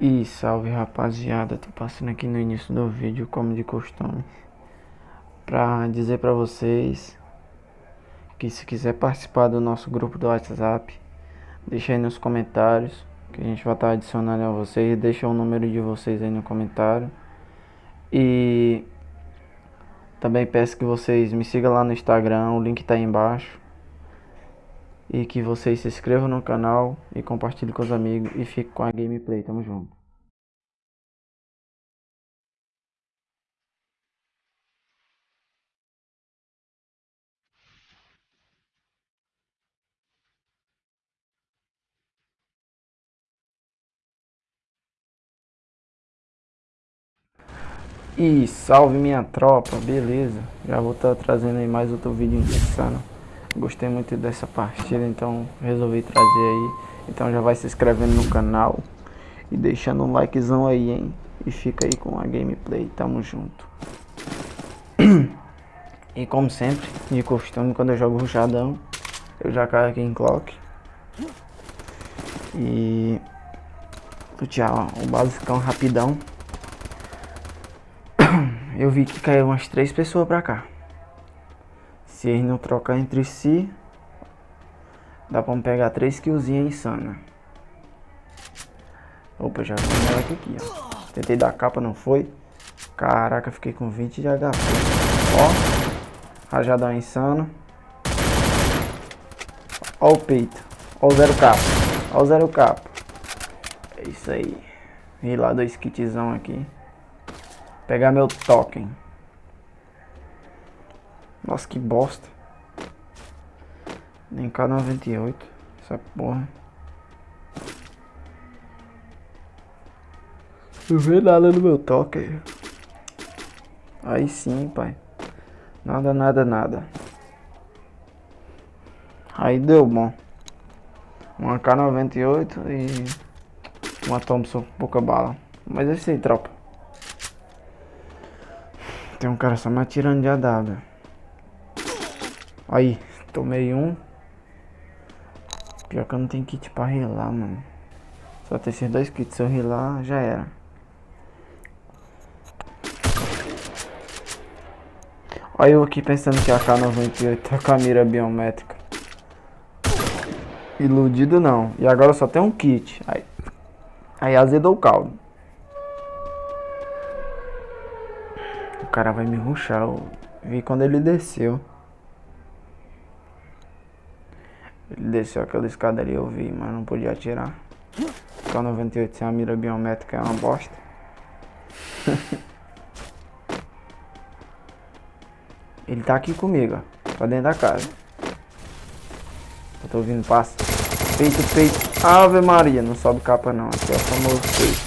E salve rapaziada, tô passando aqui no início do vídeo como de costume Pra dizer pra vocês Que se quiser participar do nosso grupo do WhatsApp Deixa aí nos comentários Que a gente vai estar adicionando a vocês. Deixa o número de vocês aí no comentário. E também peço que vocês me sigam lá no Instagram, o link tá aí embaixo e que vocês se inscrevam no canal e compartilhem com os amigos e fiquem com a gameplay. Tamo junto. E salve minha tropa, beleza? Já vou estar tá trazendo aí mais outro vídeo insano. Gostei muito dessa partida, então resolvi trazer aí. Então já vai se inscrevendo no canal e deixando um likezão aí, hein? E fica aí com a gameplay, tamo junto. E como sempre, de costume, quando eu jogo ruxadão, eu já caio aqui em clock. E... Tchau, o basicão rapidão. Eu vi que caiu umas três pessoas pra cá. Se eles não trocar entre si, dá pra pegar 3 killzinhas insana. Opa, já vi ela aqui, ó. Tentei dar capa, não foi. Caraca, fiquei com 20 de HP. Ó, rajadão insano. Ó o peito. Ó o zero capa. Ó o zero capa. É isso aí. Vi lá dois kitzão aqui. Pegar meu token. Nossa, que bosta. Nem K98. Essa porra. Não vê nada no meu toque. Aí sim, pai. Nada, nada, nada. Aí deu bom. Uma K98 e uma Thompson pouca bala. Mas é isso aí, tropa. Tem um cara só me atirando de AW. Aí, tomei um. Pior que eu não tenho kit pra rilar, mano. Só ter esses dois kits, se eu rilar, já era. Olha eu aqui pensando que a K98 tá com a mira biométrica. Iludido não. E agora só tem um kit. Aí, aí azedou o caldo. O cara vai me ruxar. Eu vi quando ele desceu. Ele desceu aquela escada ali, eu vi, mas não podia atirar. K 98 sem a mira biométrica é uma bosta. Ele tá aqui comigo, ó. Tá dentro da casa. Eu tô ouvindo passo. Peito, peito. Ave Maria, não sobe capa não. Aqui é o famoso peito.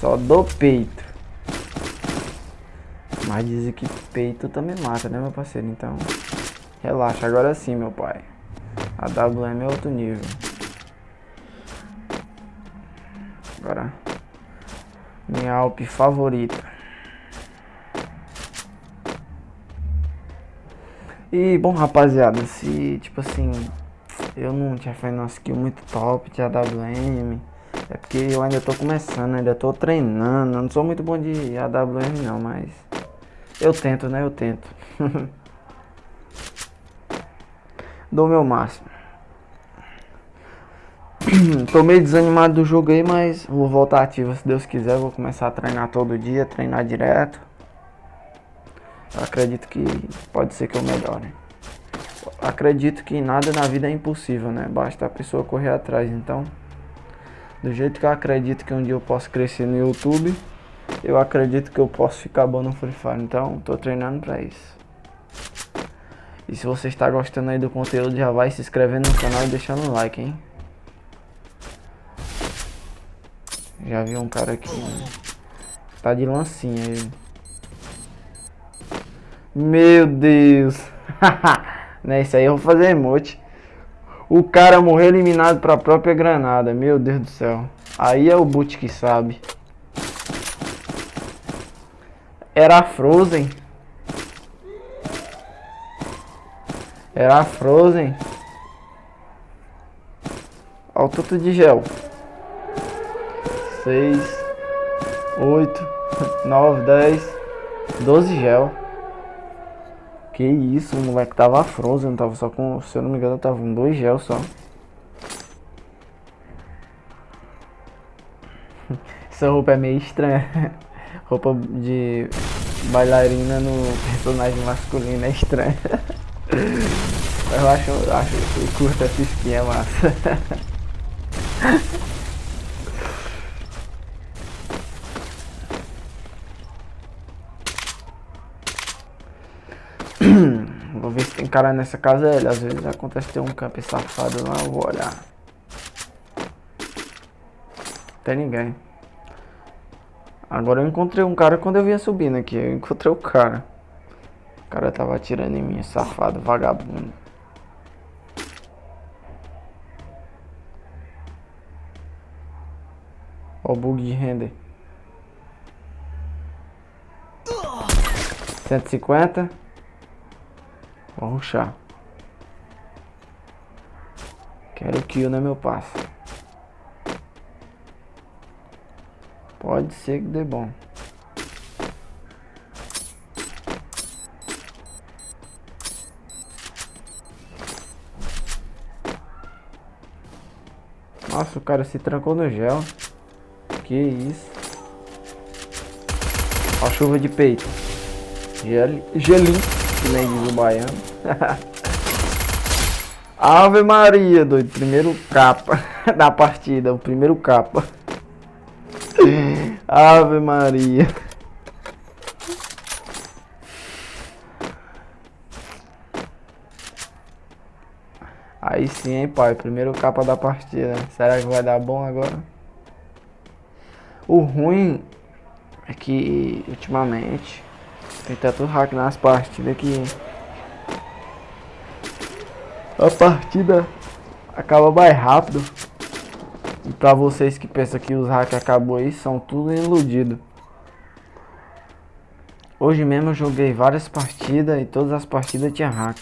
Só do peito. Mas dizem que peito também mata, né, meu parceiro? Então, relaxa. Agora sim, meu pai. A WM é outro nível. Agora, minha Alp favorita. E, bom, rapaziada, se, tipo assim, eu não tinha feito uma skill muito top de AWM, é porque eu ainda tô começando, ainda tô treinando, eu não sou muito bom de AWM não, mas eu tento, né, eu tento. Dou meu máximo. Tô meio desanimado do jogo aí, mas vou voltar ativo se Deus quiser. Vou começar a treinar todo dia, treinar direto. Eu acredito que pode ser que eu melhore. Acredito que nada na vida é impossível, né? Basta a pessoa correr atrás. Então, do jeito que eu acredito que um dia eu posso crescer no YouTube, eu acredito que eu posso ficar bom no Free Fire. Então, tô treinando pra isso. E se você está gostando aí do conteúdo, já vai se inscrevendo no canal e deixando um like, hein? Já vi um cara aqui, né? Tá de lancinha ele. Meu Deus. né, isso aí eu vou fazer emote. O cara morreu eliminado pra própria granada. Meu Deus do céu. Aí é o boot que sabe. Era Frozen. Era a Frozen. Olha o tudo de gel. seis, oito, nove, dez, doze gel. Que isso, o moleque tava frozen, tava só com, se eu não me engano, tava com dois gel só. Essa roupa é meio estranha. roupa de bailarina no personagem masculino é estranha. eu acho, eu acho eu curto essa skin, é massa. Vou ver se tem cara nessa casa ele. Às vezes acontece ter um camper safado lá, eu vou olhar. Tem ninguém. Agora eu encontrei um cara quando eu vinha subindo aqui. Eu encontrei o cara. O cara tava atirando em mim, safado, vagabundo. Ó o bug de render. 150. Vou ruxar. Quero kill, né, meu passo. Pode ser que dê bom. Nossa, o cara se trancou no gel. Que isso. A chuva de peito. Gel, gelinho, que nem diz o baiano. Ave Maria, doido. Primeiro capa da partida. O primeiro capa. Ave Maria. Aí sim, hein, pai. Primeiro capa da partida. Será que vai dar bom agora? O ruim é que, ultimamente, tem tanto hack nas partidas que... A partida acaba mais rápido. E pra vocês que pensam que os hacks acabou aí, são tudo iludido. Hoje mesmo eu joguei várias partidas e todas as partidas tinha hack.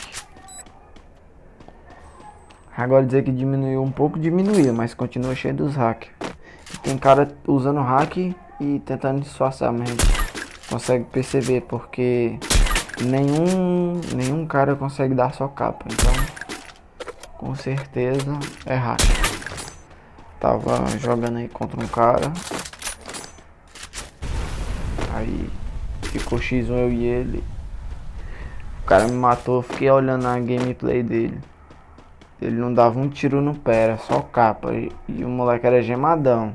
Agora dizer que diminuiu um pouco, diminuiu, mas continua cheio dos hacks. Tem cara usando hack e tentando disfarçar, mas consegue perceber porque nenhum, nenhum cara consegue dar só capa. Então, com certeza é hack. Tava jogando aí contra um cara. Aí ficou X1 eu e ele. O cara me matou, fiquei olhando a gameplay dele. Ele não dava um tiro no pé, era só capa. E, e o moleque era gemadão.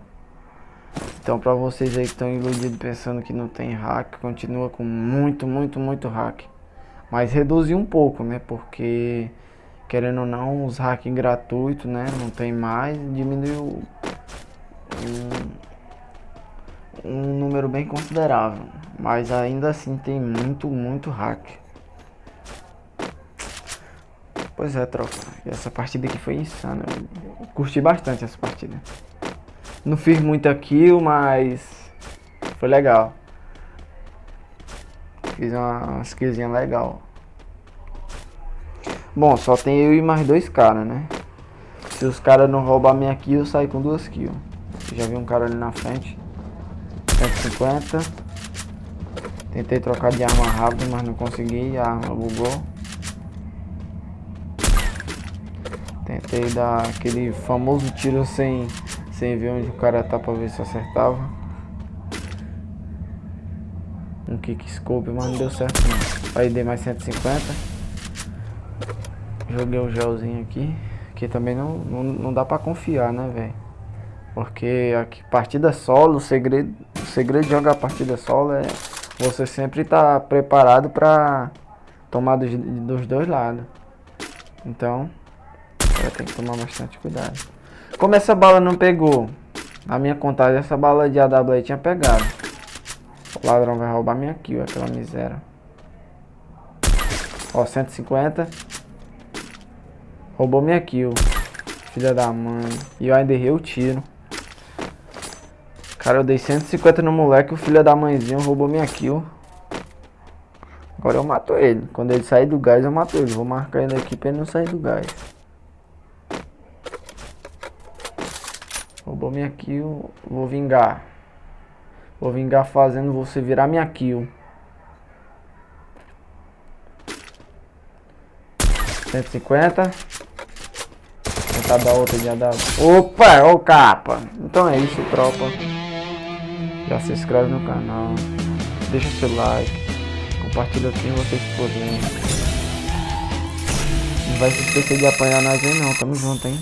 Então pra vocês aí que estão iludidos pensando que não tem hack, continua com muito, muito, muito hack. Mas reduziu um pouco, né? Porque querendo ou não, os hacks gratuitos, né? Não tem mais, diminuiu um, um número bem considerável. Mas ainda assim tem muito, muito hack. Pois é, tropa. Essa partida aqui foi insana. Eu curti bastante essa partida. Não fiz muita kill, mas foi legal. Fiz uma, uma skillzinha legal. Bom, só tem eu e mais dois caras, né? Se os caras não roubar minha kill, eu saio com duas kills. Já vi um cara ali na frente. 150. Tentei trocar de arma rápido, mas não consegui. A arma bugou. Tentei dar aquele famoso tiro sem, sem ver onde o cara tá pra ver se acertava. Um kick scope, mas não deu certo não. Aí dei mais 150. Joguei um gelzinho aqui. Que também não, não, não dá pra confiar, né, velho? Porque aqui, partida solo, o segredo, o segredo de jogar partida solo é você sempre tá preparado pra tomar dos, dos dois lados. Então, tem que tomar bastante cuidado. Como essa bala não pegou, a minha contagem, essa bala de AW tinha pegado. O ladrão vai roubar minha kill, aquela miséria. Ó, 150. Roubou minha kill. Filha da mãe. E eu ainda errei o tiro. Cara, eu dei 150 no moleque. O filho da mãezinha roubou minha kill. Agora eu mato ele. Quando ele sair do gás, eu mato ele. Vou marcar ele aqui pra ele não sair do gás. Roubou minha kill. Vou vingar. Vou vingar fazendo você virar minha kill. 150. Tentar dar outra de AW. Opa, ô capa. Então é isso, tropa. Já se inscreve no canal. Deixa seu like. Compartilha quem vocês puderem. Não vai se esquecer de apanhar nós aí não. Tamo junto, hein.